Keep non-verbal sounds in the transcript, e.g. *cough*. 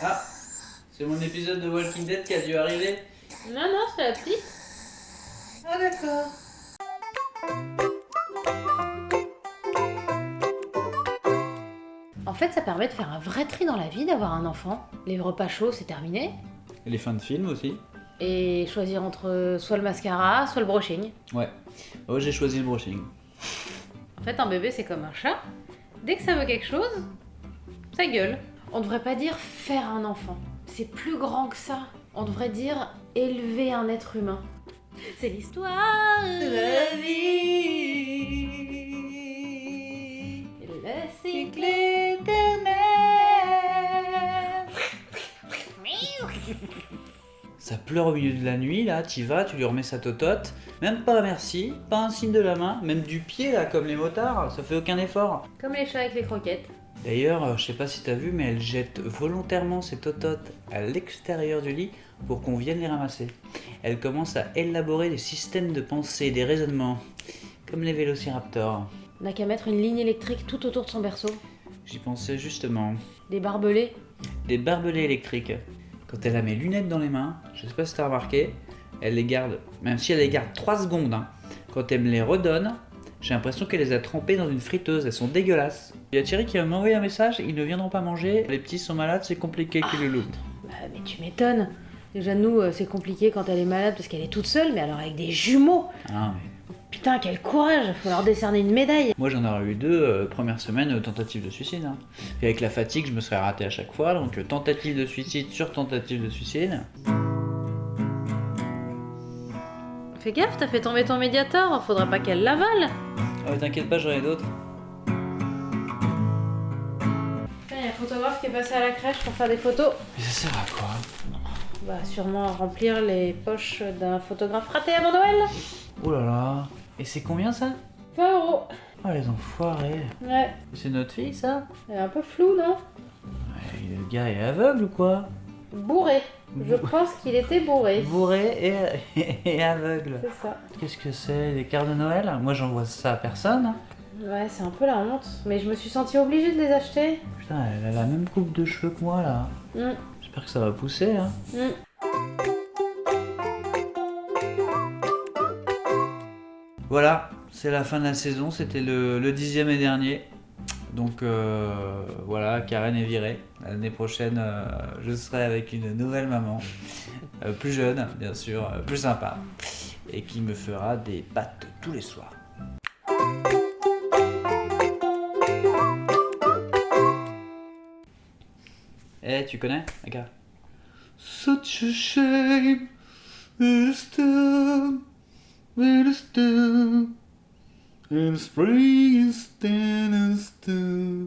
Ah, c'est mon épisode de Walking Dead qui a dû arriver. Non, non, c'est la petite. Ah d'accord. En fait, ça permet de faire un vrai tri dans la vie d'avoir un enfant. Les repas chauds, c'est terminé. Et les fins de film aussi. Et choisir entre soit le mascara, soit le brushing. Ouais. Oh, j'ai choisi le brushing. En fait, un bébé, c'est comme un chat. Dès que ça veut quelque chose, ça gueule. On devrait pas dire faire un enfant. C'est plus grand que ça. On devrait dire élever un être humain. C'est l'histoire de la vie. Le cycle éternel. Ça pleure au milieu de la nuit, là, t'y vas, tu lui remets sa totote. Même pas un merci, pas un signe de la main, même du pied, là, comme les motards, ça fait aucun effort. Comme les chats avec les croquettes. D'ailleurs, euh, je sais pas si t'as vu, mais elle jette volontairement ses tototes à l'extérieur du lit pour qu'on vienne les ramasser. Elle commence à élaborer des systèmes de pensée, des raisonnements, comme les vélociraptors. On n'a qu'à mettre une ligne électrique tout autour de son berceau. J'y pensais justement. Des barbelés. Des barbelés électriques. Quand elle a mes lunettes dans les mains, je sais pas si t'as remarqué, elle les garde, même si elle les garde 3 secondes, hein. quand elle me les redonne, j'ai l'impression qu'elle les a trempées dans une friteuse, elles sont dégueulasses. Il y a Thierry qui va m'envoyer un message, ils ne viendront pas manger, les petits sont malades, c'est compliqué qu'ils le. Bah, mais tu m'étonnes. Déjà, nous, euh, c'est compliqué quand elle est malade parce qu'elle est toute seule, mais alors avec des jumeaux. Ah, mais Putain, quel courage Faut leur décerner une médaille. Moi j'en aurais eu deux, euh, première semaine, euh, tentative de suicide. hein. Et avec la fatigue, je me serais raté à chaque fois, donc euh, tentative de suicide sur tentative de suicide. Fais gaffe, t'as fait tomber ton médiator, faudra pas qu'elle l'avale. Oh, t'inquiète pas, j'en ai d'autres. Il y a un photographe qui est passé à la crèche pour faire des photos. Mais ça sert à quoi? Bah, sûrement à remplir les poches d'un photographe raté avant Noël. Oh là là. Et c'est combien ça? 20 euros. Oh les enfoirés. Ouais, C'est notre fille ça? Elle est un peu flou, non? Ouais, Le gars est aveugle ou quoi? Bourré. Je pense qu'il était bourré. Bourré et, *laughs* et aveugle. C'est ça. Qu'est-ce que c'est Des cartes de Noël? Moi j'envoie ça à personne. hein. Ouais, c'est un peu la honte. Mais je me suis sentie obligée de les acheter. Putain, elle a la même coupe de cheveux que moi là. Mm, J'espère que ça va pousser. Hein. mm. Voilà, c'est la fin de la saison, c'était le, le dixième et dernier. Donc euh, voilà, Karen est virée. L'année prochaine, euh, je serai avec une nouvelle maman, euh, plus jeune bien sûr, plus sympa, et qui me fera des pâtes tous les soirs. Eh, tu connais Regarde. Such a shame, and spring is standing still.